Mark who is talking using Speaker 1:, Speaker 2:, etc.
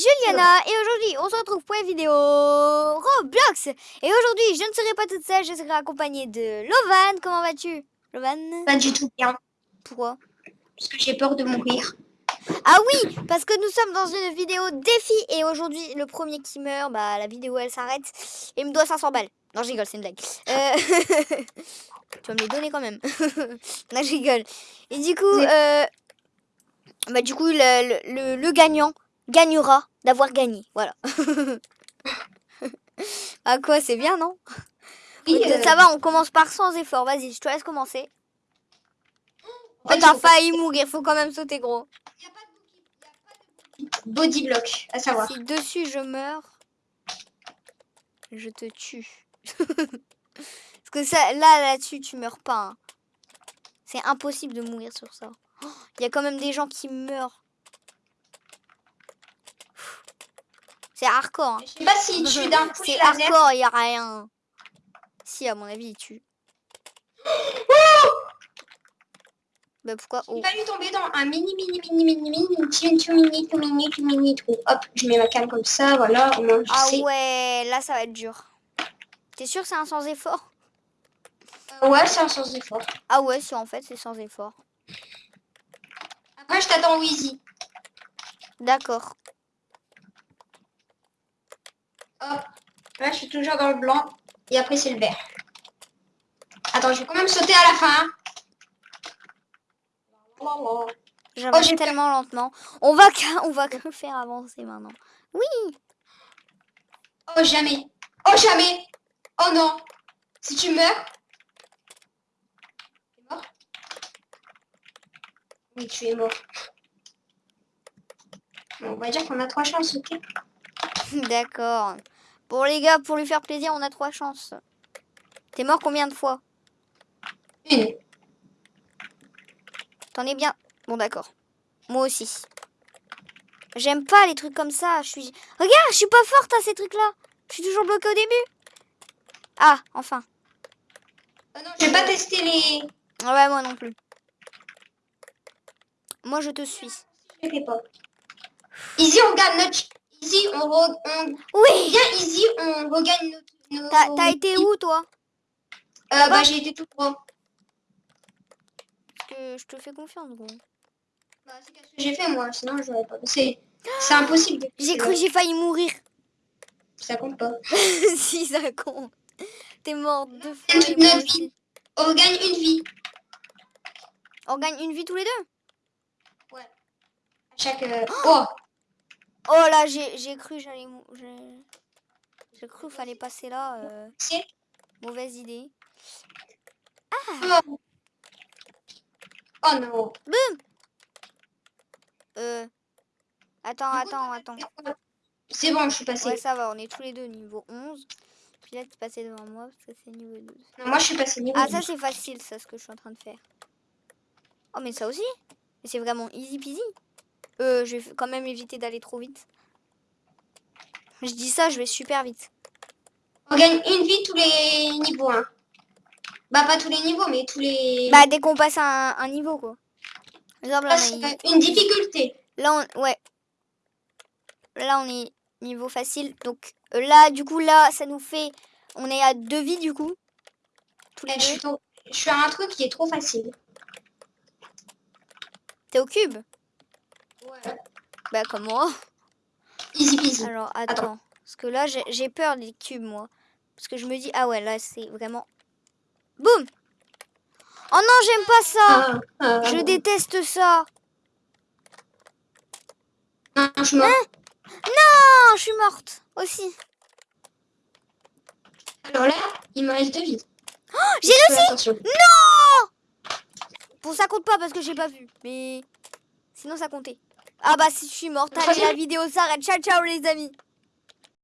Speaker 1: Juliana et aujourd'hui on se retrouve pour une vidéo Roblox. Et aujourd'hui je ne serai pas toute seule, je serai accompagnée de Lovan. Comment vas-tu Lovan?
Speaker 2: Pas du tout bien.
Speaker 1: Pourquoi?
Speaker 2: Parce que j'ai peur de mourir.
Speaker 1: Ah oui, parce que nous sommes dans une vidéo défi et aujourd'hui le premier qui meurt, bah la vidéo elle s'arrête et il me doit 500 balles. Non je rigole, c'est une blague. Euh, tu vas me les donner quand même. non je rigole. Et du coup, euh... bah du coup le, le, le gagnant gagnera d'avoir gagné. Voilà. à quoi C'est bien, non? Oui, euh, Ça va, on commence par sans effort. Vas-y, je te laisse commencer. Oh, t'as failli mourir, faut quand même sauter gros.
Speaker 2: Il a pas de body block, à savoir.
Speaker 1: Si dessus je meurs, je te tue. Parce que ça, là, là-dessus, tu meurs pas. Hein. C'est impossible de mourir sur ça. Il y a quand même des gens qui meurent. C'est hardcore. Hein.
Speaker 2: Je sais pas s'il tue d'un coup.
Speaker 1: C'est hardcore, il a rien. Si, à mon avis, il tue. bah pourquoi
Speaker 2: oh. Il va lui tomber dans un mini, mini, mini, mini, mini, mini, mini, mini, mini, tout. Hop, je mets ma cam comme ça, voilà. Au moins, je
Speaker 1: ah ouais, là, ça va être dur. T'es sûr c'est un sans effort
Speaker 2: euh, Ouais, c'est un sans effort.
Speaker 1: Ah ouais, si en fait, c'est sans effort.
Speaker 2: Après, je t'attends Wheezy.
Speaker 1: D'accord.
Speaker 2: Hop. Là, je suis toujours dans le blanc. Et après, c'est le vert. Attends, je vais quand même sauter à la fin.
Speaker 1: J'avance oh, tellement lentement. On va, on va que faire avancer maintenant. Oui.
Speaker 2: Oh, jamais. Oh, jamais. Oh non. Si tu meurs. Tu es mort Oui, tu es mort. on va dire qu'on a trois chances, ok
Speaker 1: D'accord. Bon les gars, pour lui faire plaisir, on a trois chances. T'es mort combien de fois?
Speaker 2: Une.
Speaker 1: T'en es bien Bon d'accord. Moi aussi. J'aime pas les trucs comme ça. Je suis. Regarde, je suis pas forte à ces trucs-là. Je suis toujours bloquée au début. Ah, enfin.
Speaker 2: Oh non, j'ai pas testé les.
Speaker 1: Ouais, moi non plus. Moi, je te suis.
Speaker 2: Je pas. Easy, on regarde notre Easy, on, on...
Speaker 1: Oui
Speaker 2: Bien Easy, on regagne nos...
Speaker 1: T'as été où, toi?
Speaker 2: Euh, Bah, j'ai été tout droit.
Speaker 1: Parce que je te fais confiance, gros.
Speaker 2: Bah, c'est ce que j'ai fait, moi? Sinon, j'aurais pas... C'est impossible.
Speaker 1: J'ai cru j'ai failli mourir.
Speaker 2: Ça compte pas.
Speaker 1: si, ça compte. T'es mort deux fois.
Speaker 2: Notre vie. On gagne une vie.
Speaker 1: On gagne une vie tous les deux?
Speaker 2: Ouais. À chaque... Euh, oh
Speaker 1: Oh là, j'ai cru j'allais... J'ai cru qu'il fallait passer là. Euh... Mauvaise idée.
Speaker 2: Ah Oh, oh non
Speaker 1: Boum Euh... Attends, attends, attends.
Speaker 2: C'est bon, je suis passé.
Speaker 1: Ouais, ça va, on est tous les deux niveau 11. Puis là, tu es passé devant moi parce que c'est niveau 12.
Speaker 2: Non, moi, je suis passé niveau
Speaker 1: Ah, ça, c'est facile, ça, ce que je suis en train de faire. Oh, mais ça aussi Mais c'est vraiment easy peasy. Euh, je vais quand même éviter d'aller trop vite. Je dis ça, je vais super vite.
Speaker 2: On gagne une vie tous les niveaux. Hein. Bah, pas tous les niveaux, mais tous les...
Speaker 1: Bah, dès qu'on passe un, un, niveau, quoi.
Speaker 2: Exemple, là, une difficulté.
Speaker 1: Là, on... Ouais. Là, on est niveau facile. Donc, euh, là, du coup, là, ça nous fait... On est à deux vies, du coup.
Speaker 2: Tous les eh, deux. Je suis à un truc qui est trop facile.
Speaker 1: T'es au cube?
Speaker 2: Ouais.
Speaker 1: Bah comme moi.
Speaker 2: Easy peasy.
Speaker 1: Alors attends. Parce que là j'ai peur des cubes moi. Parce que je me dis, ah ouais là c'est vraiment... Boum Oh non j'aime pas ça ah, ah, Je déteste ça
Speaker 2: Non, je suis morte.
Speaker 1: Hein? Non, je suis morte aussi.
Speaker 2: Alors là, il me reste deux vies.
Speaker 1: Oh, j'ai aussi Non Bon ça compte pas parce que j'ai pas vu. Mais sinon ça comptait. Ah bah si je suis morte, allez la vidéo s'arrête. Ciao ciao les amis